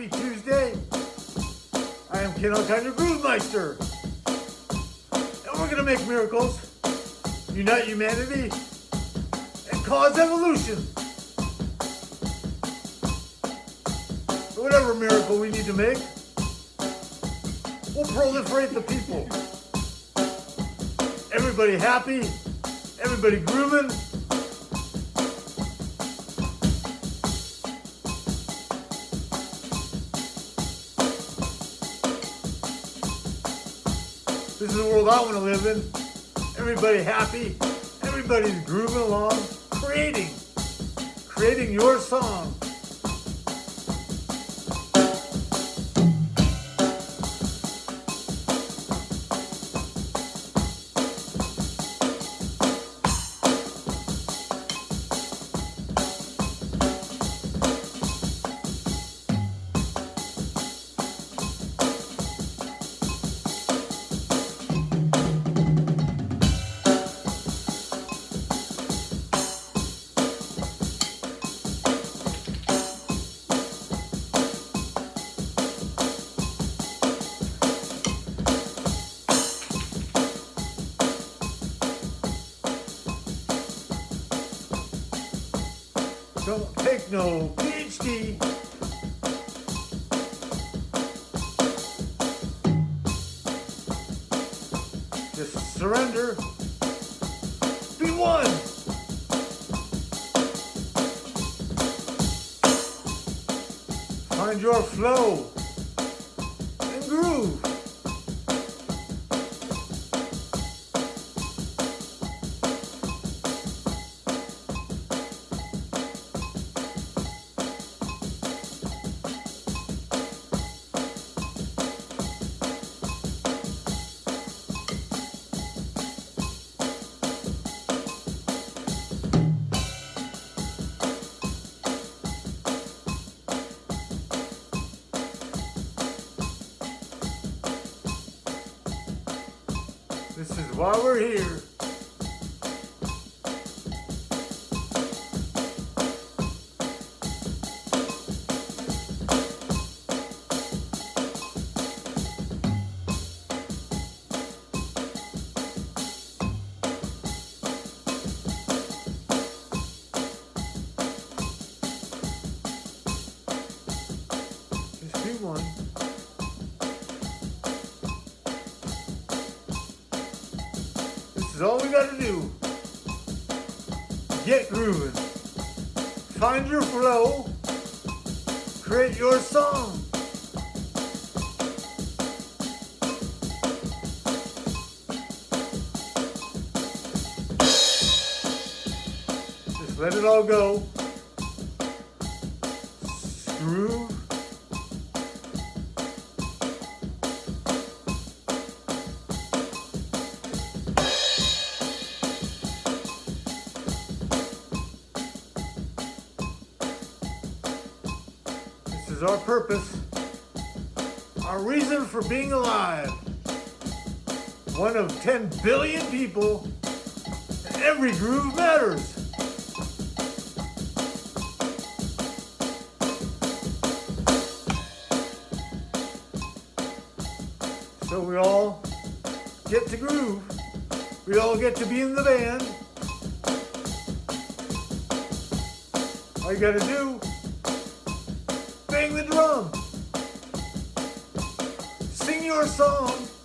Happy Tuesday. I am Ken Alkine, your Groove Meister. And we're to make miracles, unite humanity, and cause evolution. Whatever miracle we need to make, we'll proliferate the people. Everybody happy, everybody grooving, This is the world I want to live in. Everybody happy. Everybody's grooving along, creating, creating your song. No PhD. Just surrender. Be one. Find your flow why we're here. Is all we gotta do. Get grooving. Find your flow. Create your song. Just let it all go. Our reason for being alive. One of 10 billion people, and every groove matters. So we all get to groove. We all get to be in the band. All you gotta do bang the drum. Sing your song.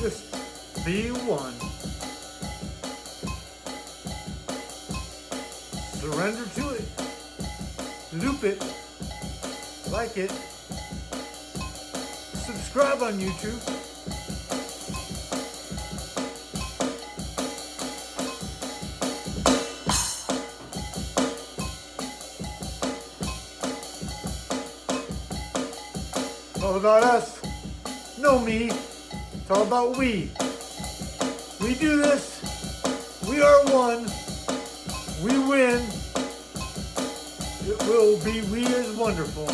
Just be one. Surrender to it. Loop it. Like it. Subscribe on YouTube. All about us. No me. It's all about we. We do this. We are one. We win. It will be we is wonderful.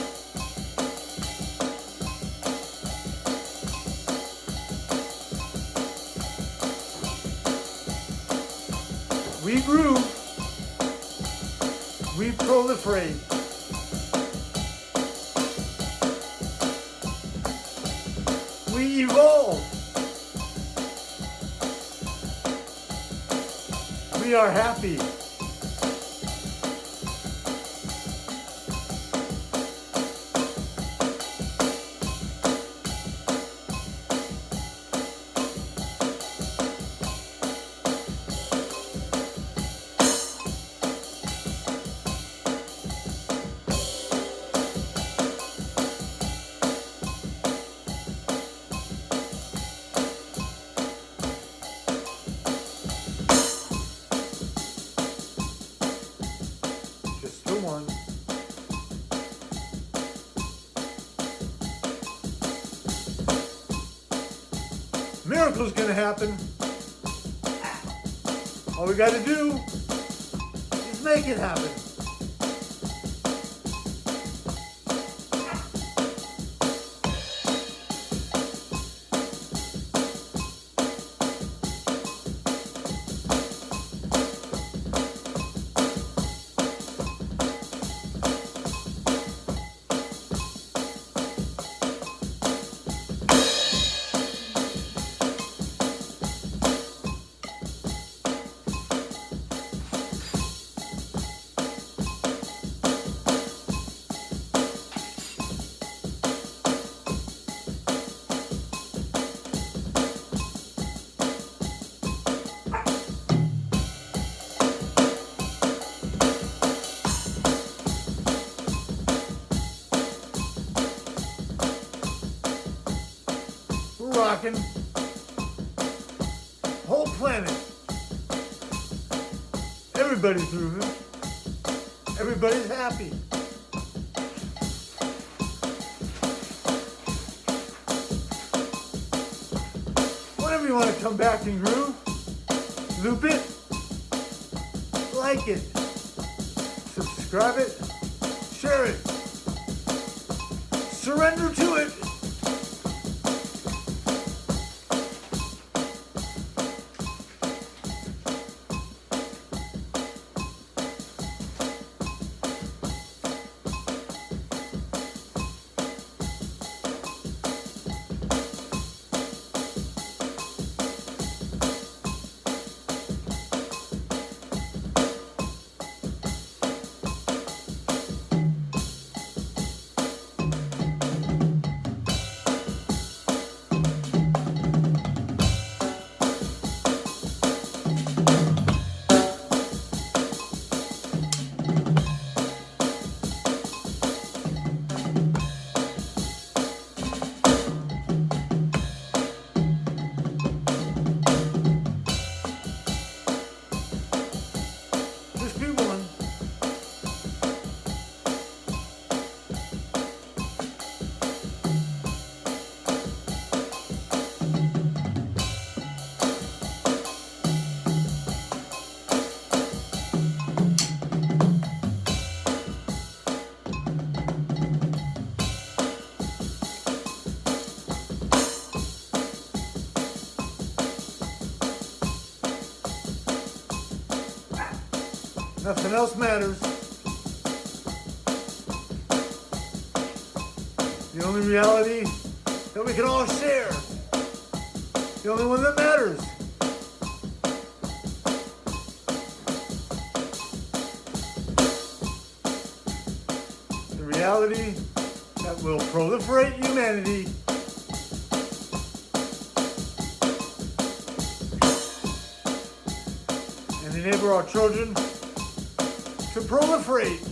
We grew. We proliferate. We evolve. We are happy. Miracle's gonna happen. All we gotta do is make it happen. Everybody's moving. Everybody's happy. Whenever you want to come back and groove, loop it, like it, subscribe it, share it, surrender to it. Nothing else matters. The only reality that we can all share. The only one that matters. The reality that will proliferate humanity and enable our children to proliferate.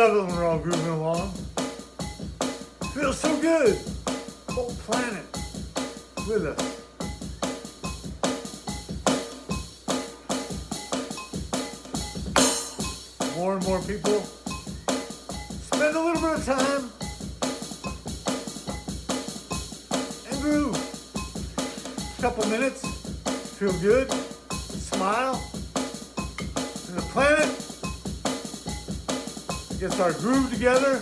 Love it we're all grooving along. Feels so good. Whole planet with us. More and more people spend a little bit of time and groove. A couple minutes, feel good, smile, and the planet gets our groove together.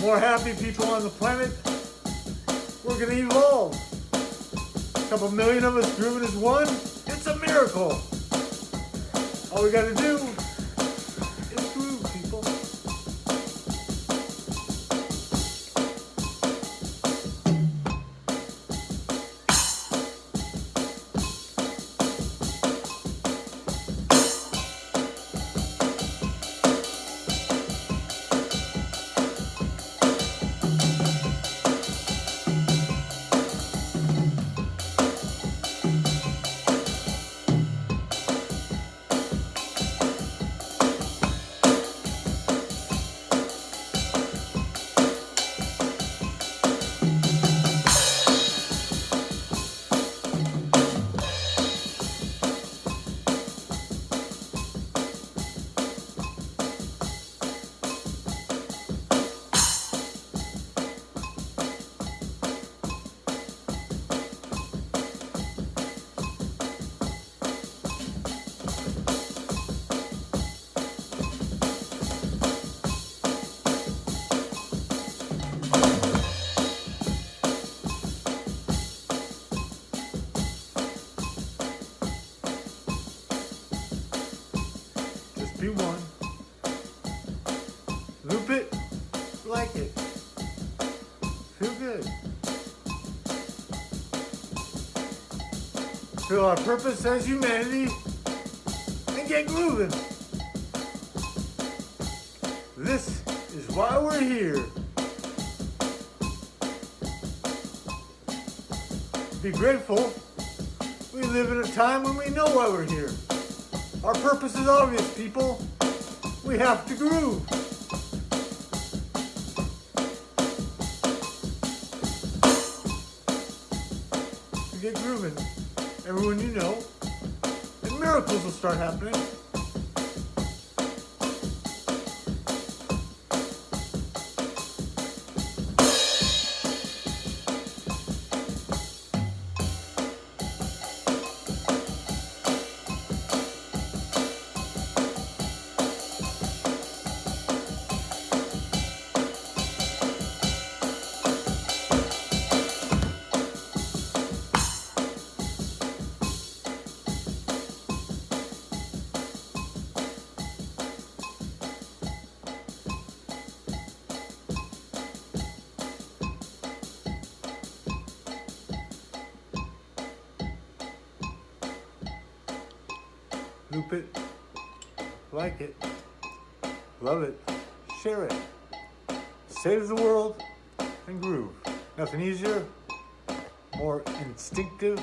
More happy people on the planet. We're gonna evolve. A couple million of us grooving as one. It's a miracle. All we gotta do Feel our purpose as humanity and get grooving. This is why we're here. Be grateful. We live in a time when we know why we're here. Our purpose is obvious, people. We have to groove. To get grooving, everyone you know, and miracles will start happening. Loop it, like it, love it, share it. Save the world and groove. Nothing easier, more instinctive,